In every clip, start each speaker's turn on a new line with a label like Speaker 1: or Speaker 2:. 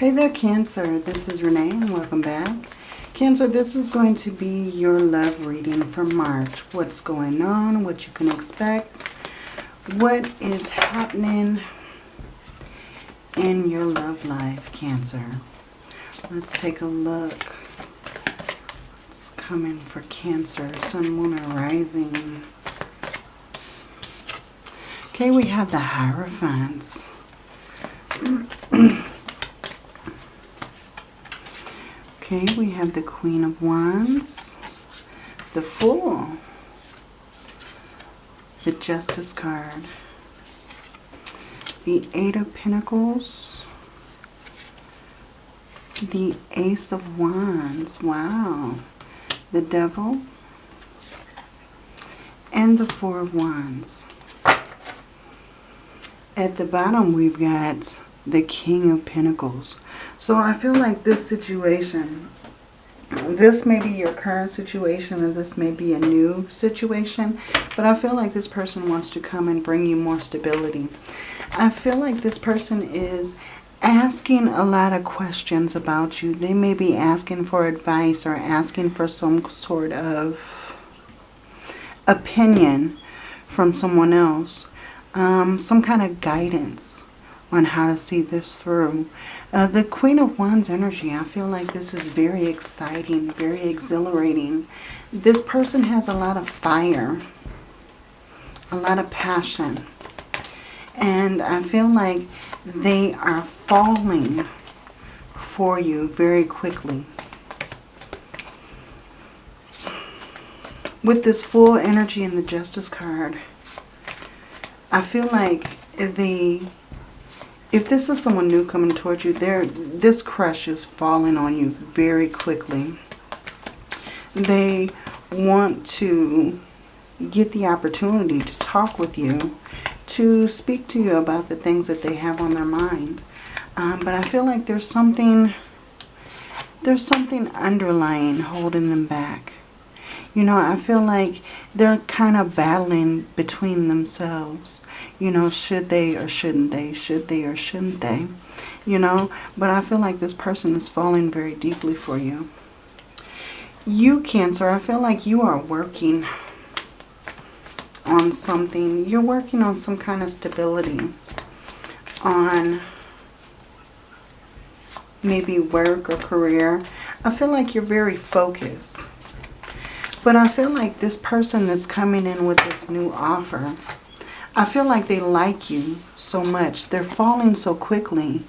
Speaker 1: Hey there, Cancer. This is Renee and welcome back. Cancer, this is going to be your love reading for March. What's going on, what you can expect, what is happening in your love life, Cancer. Let's take a look. What's coming for Cancer, Sun, Moon, or Rising. Okay, we have the Hierophants. Okay, we have the Queen of Wands, the Fool, the Justice card, the Eight of Pentacles, the Ace of Wands, wow, the Devil, and the Four of Wands. At the bottom, we've got the King of Pentacles. So I feel like this situation, this may be your current situation or this may be a new situation, but I feel like this person wants to come and bring you more stability. I feel like this person is asking a lot of questions about you. They may be asking for advice or asking for some sort of opinion from someone else. Um, some kind of guidance on how to see this through. Uh, the Queen of Wands energy, I feel like this is very exciting, very exhilarating. This person has a lot of fire, a lot of passion. And I feel like they are falling for you very quickly. With this Fool energy in the Justice card, I feel like the if this is someone new coming towards you, this crush is falling on you very quickly. They want to get the opportunity to talk with you, to speak to you about the things that they have on their mind. Um, but I feel like there's something, there's something underlying holding them back. You know, I feel like they're kind of battling between themselves. You know, should they or shouldn't they? Should they or shouldn't they? You know, but I feel like this person is falling very deeply for you. You, Cancer, I feel like you are working on something. You're working on some kind of stability. On maybe work or career. I feel like you're very focused. But I feel like this person that's coming in with this new offer, I feel like they like you so much. They're falling so quickly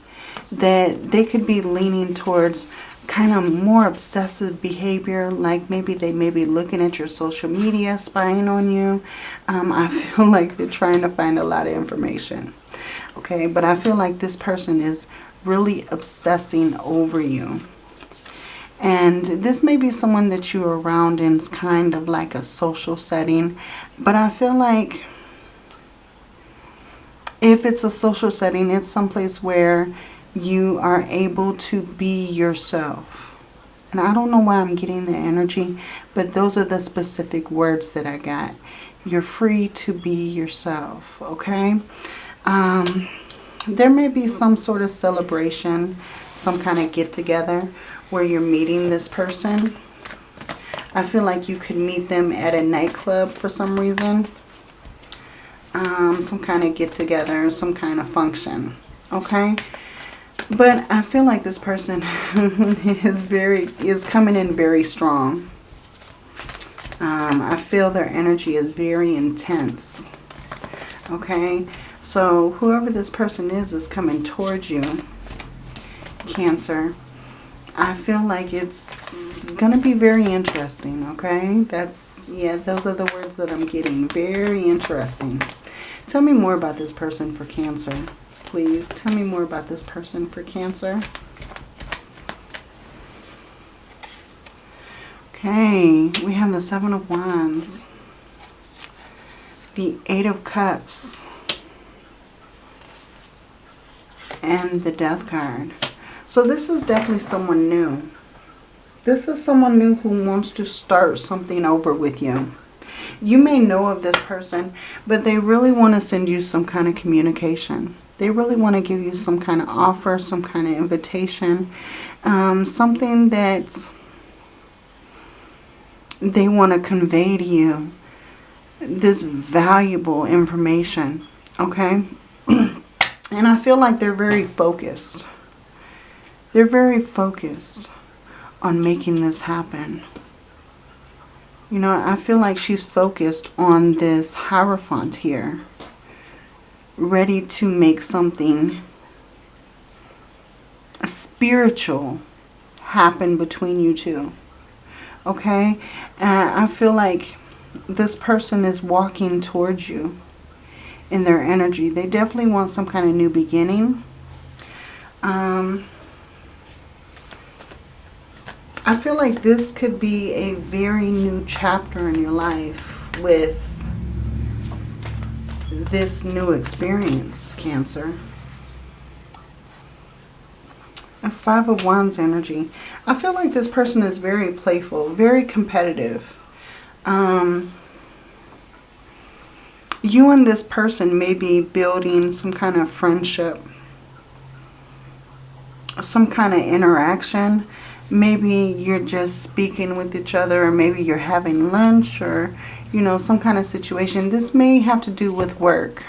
Speaker 1: that they could be leaning towards kind of more obsessive behavior. Like maybe they may be looking at your social media, spying on you. Um, I feel like they're trying to find a lot of information. Okay, but I feel like this person is really obsessing over you. And this may be someone that you're around in kind of like a social setting. But I feel like if it's a social setting, it's someplace where you are able to be yourself. And I don't know why I'm getting the energy, but those are the specific words that I got. You're free to be yourself, okay? Um, there may be some sort of celebration, some kind of get-together where you're meeting this person. I feel like you could meet them at a nightclub for some reason. Um, some kind of get together, some kind of function. Okay? But I feel like this person is very is coming in very strong. Um, I feel their energy is very intense. Okay? So whoever this person is is coming towards you. Cancer. I feel like it's going to be very interesting, okay? That's, yeah, those are the words that I'm getting. Very interesting. Tell me more about this person for Cancer, please. Tell me more about this person for Cancer. Okay, we have the Seven of Wands. The Eight of Cups. And the Death card. So this is definitely someone new. This is someone new who wants to start something over with you. You may know of this person, but they really want to send you some kind of communication. They really want to give you some kind of offer, some kind of invitation, um, something that they want to convey to you this valuable information, okay? and I feel like they're very focused. They're very focused on making this happen. You know, I feel like she's focused on this Hierophant here. Ready to make something spiritual happen between you two. Okay? And I feel like this person is walking towards you in their energy. They definitely want some kind of new beginning. Um, I feel like this could be a very new chapter in your life with this new experience, Cancer. A Five of Wands energy. I feel like this person is very playful, very competitive. Um, you and this person may be building some kind of friendship, some kind of interaction. Maybe you're just speaking with each other or maybe you're having lunch or, you know, some kind of situation. This may have to do with work.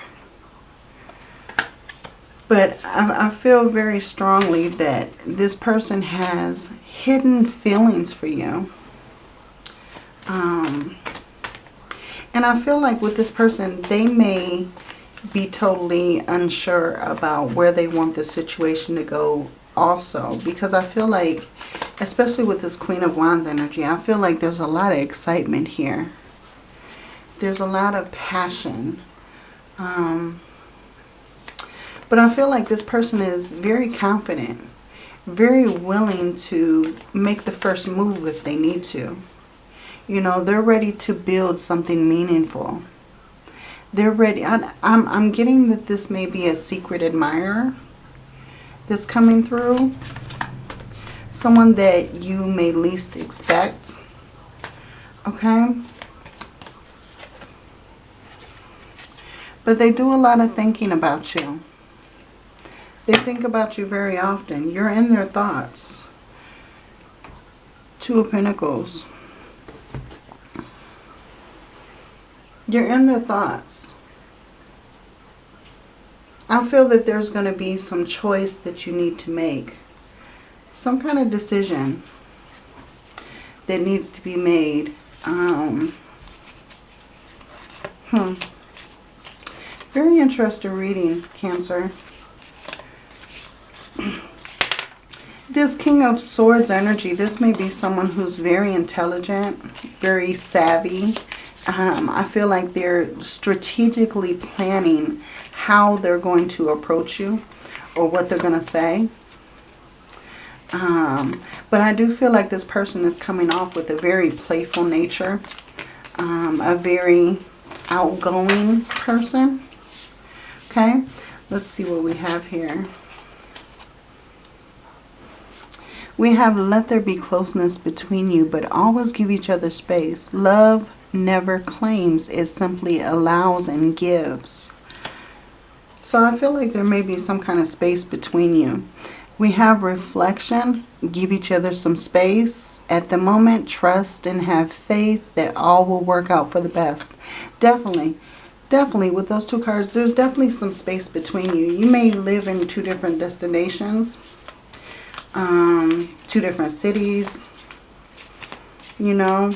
Speaker 1: But I, I feel very strongly that this person has hidden feelings for you. Um, and I feel like with this person, they may be totally unsure about where they want the situation to go also. Because I feel like, especially with this Queen of Wands energy, I feel like there's a lot of excitement here. There's a lot of passion. Um, but I feel like this person is very confident, very willing to make the first move if they need to. You know, they're ready to build something meaningful. They're ready. I, I'm, I'm getting that this may be a secret admirer that's coming through. Someone that you may least expect. Okay? But they do a lot of thinking about you. They think about you very often. You're in their thoughts. Two of Pentacles. You're in their thoughts. I feel that there's going to be some choice that you need to make. Some kind of decision that needs to be made. Um, hmm. Very interesting reading, Cancer. This King of Swords energy, this may be someone who's very intelligent, very savvy. Um, I feel like they're strategically planning how they're going to approach you or what they're going to say. Um, but I do feel like this person is coming off with a very playful nature, um, a very outgoing person. Okay, let's see what we have here. We have let there be closeness between you, but always give each other space. Love never claims, it simply allows and gives. So I feel like there may be some kind of space between you. We have reflection, give each other some space. At the moment, trust and have faith that all will work out for the best. Definitely, definitely with those two cards, there's definitely some space between you. You may live in two different destinations um, two different cities, you know.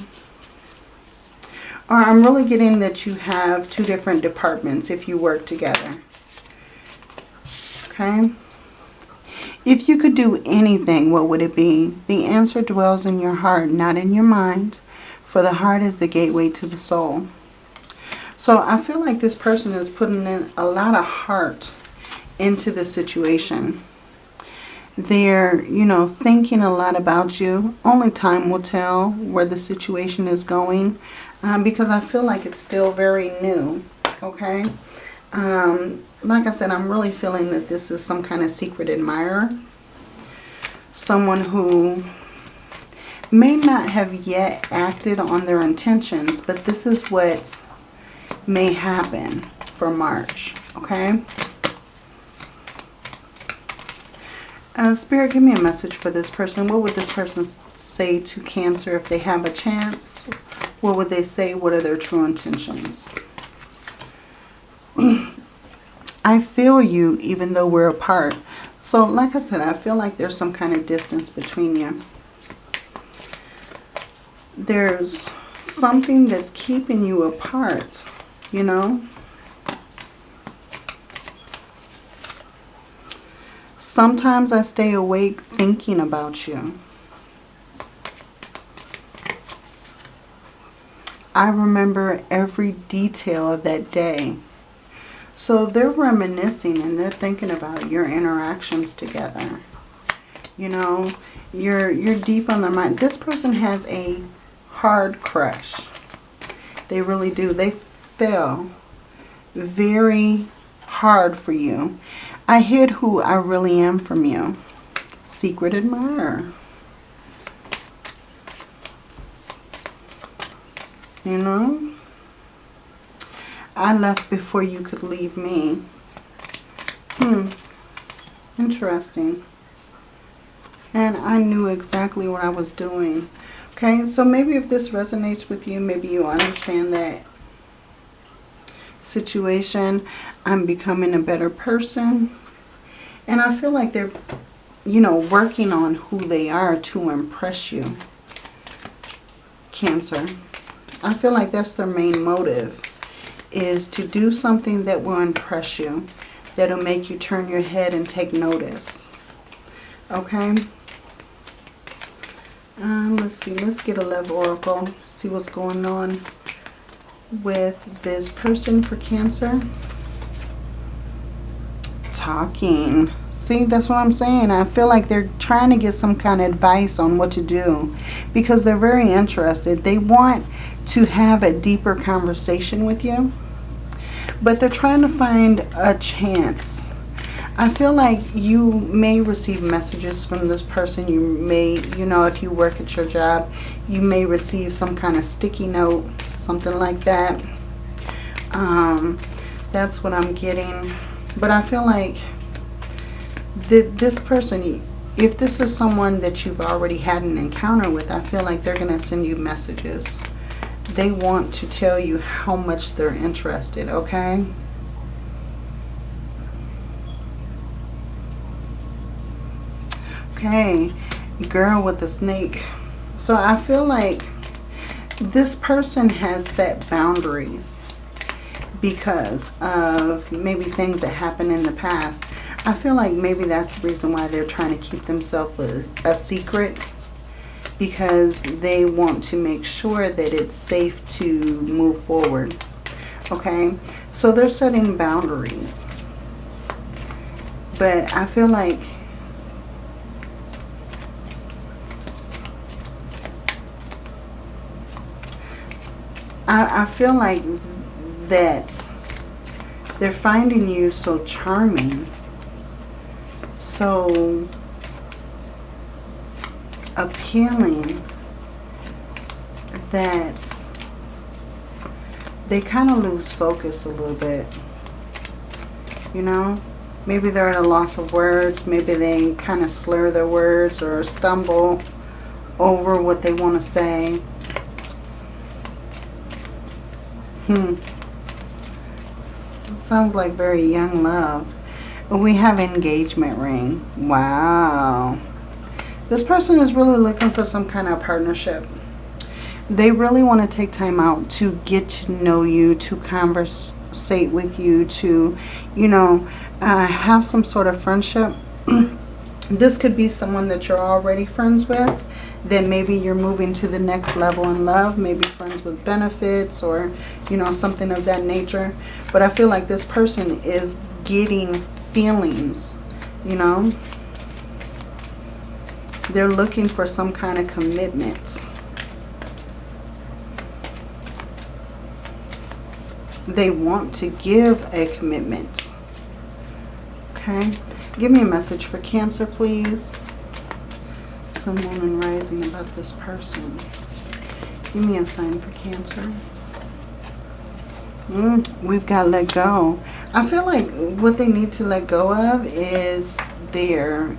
Speaker 1: Or I'm really getting that you have two different departments if you work together. Okay. If you could do anything, what would it be? The answer dwells in your heart, not in your mind. For the heart is the gateway to the soul. So I feel like this person is putting in a lot of heart into the situation. They're, you know, thinking a lot about you. Only time will tell where the situation is going. Um, because I feel like it's still very new. Okay. Um, like I said, I'm really feeling that this is some kind of secret admirer. Someone who may not have yet acted on their intentions, but this is what may happen for March, okay? Uh, Spirit, give me a message for this person. What would this person say to Cancer if they have a chance? What would they say? What are their true intentions? I feel you even though we're apart. So like I said, I feel like there's some kind of distance between you. There's something that's keeping you apart, you know? Sometimes I stay awake thinking about you. I remember every detail of that day. So they're reminiscing and they're thinking about your interactions together. You know, you're, you're deep on their mind. This person has a hard crush. They really do. They fell very hard for you. I hid who I really am from you. Secret admirer. You know? I left before you could leave me. Hmm. Interesting. And I knew exactly what I was doing. Okay, so maybe if this resonates with you, maybe you understand that situation. I'm becoming a better person. And I feel like they're, you know, working on who they are to impress you. Cancer. I feel like that's their main motive. Is to do something that will impress you. That'll make you turn your head and take notice. Okay. Uh, let's see. Let's get a love oracle. See what's going on with this person for Cancer? Talking. See, that's what I'm saying. I feel like they're trying to get some kind of advice on what to do because they're very interested. They want to have a deeper conversation with you, but they're trying to find a chance. I feel like you may receive messages from this person. You may, you know, if you work at your job, you may receive some kind of sticky note something like that. Um, that's what I'm getting. But I feel like this person, if this is someone that you've already had an encounter with, I feel like they're going to send you messages. They want to tell you how much they're interested, okay? Okay, girl with the snake. So I feel like this person has set boundaries because of maybe things that happened in the past. I feel like maybe that's the reason why they're trying to keep themselves a, a secret because they want to make sure that it's safe to move forward. Okay, so they're setting boundaries. But I feel like I, I feel like that they're finding you so charming, so appealing that they kind of lose focus a little bit. You know? Maybe they're at a loss of words. Maybe they kind of slur their words or stumble over what they want to say. Hmm. Sounds like very young love. We have engagement ring. Wow. This person is really looking for some kind of partnership. They really want to take time out to get to know you, to conversate with you, to, you know, uh, have some sort of friendship. this could be someone that you're already friends with then maybe you're moving to the next level in love, maybe friends with benefits or, you know, something of that nature. But I feel like this person is getting feelings, you know. They're looking for some kind of commitment. They want to give a commitment. Okay. Give me a message for Cancer, please. Sun, Moon, Rising about this person. Give me a sign for Cancer. Mm, we've got to let go. I feel like what they need to let go of is their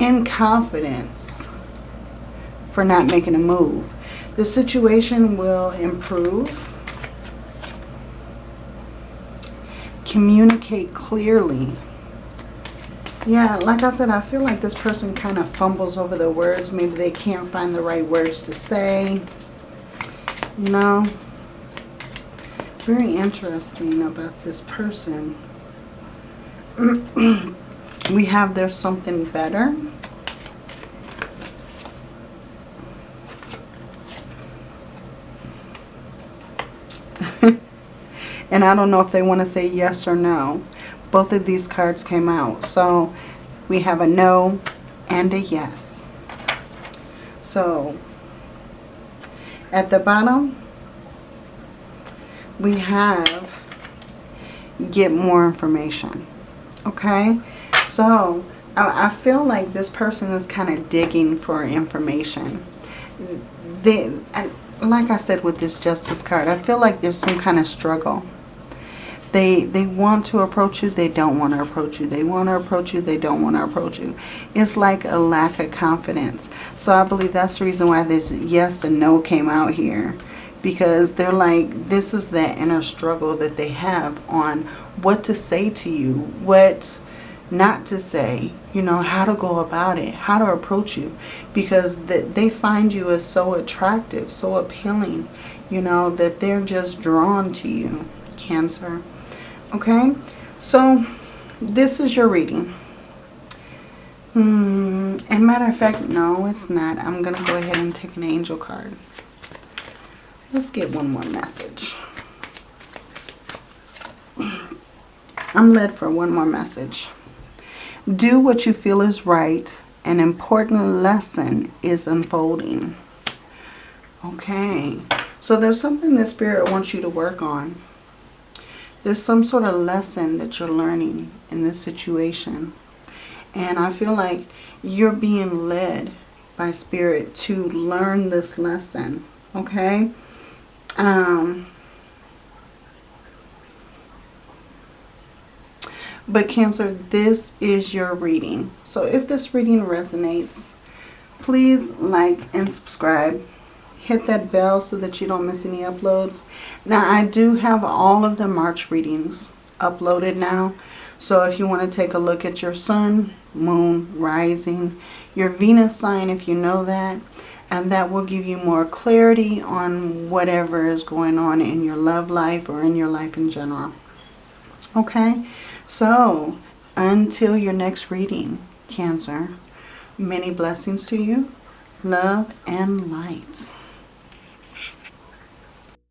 Speaker 1: inconfidence for not making a move. The situation will improve. Communicate clearly. Yeah, like I said, I feel like this person kind of fumbles over the words. Maybe they can't find the right words to say. You know? Very interesting about this person. we have there's something better. And I don't know if they want to say yes or no. Both of these cards came out. So we have a no and a yes. So at the bottom, we have get more information. Okay? So I, feel like this person is kind of digging for information. They, like I said with this justice card, I feel like there's some kind of struggle. They, they want to approach you, they don't want to approach you. They want to approach you, they don't want to approach you. It's like a lack of confidence. So I believe that's the reason why this yes and no came out here. Because they're like, this is that inner struggle that they have on what to say to you, what not to say, you know, how to go about it, how to approach you. Because that they find you as so attractive, so appealing, you know, that they're just drawn to you, Cancer. Okay, so this is your reading. Hmm, and matter of fact, no, it's not. I'm going to go ahead and take an angel card. Let's get one more message. I'm led for one more message. Do what you feel is right. An important lesson is unfolding. Okay. So there's something the Spirit wants you to work on. There's some sort of lesson that you're learning in this situation. And I feel like you're being led by Spirit to learn this lesson. Okay? Um, but Cancer, this is your reading. So if this reading resonates, please like and subscribe hit that bell so that you don't miss any uploads. Now, I do have all of the March readings uploaded now. So if you want to take a look at your sun, moon, rising, your Venus sign if you know that, and that will give you more clarity on whatever is going on in your love life or in your life in general. Okay, so until your next reading, Cancer, many blessings to you, love and light.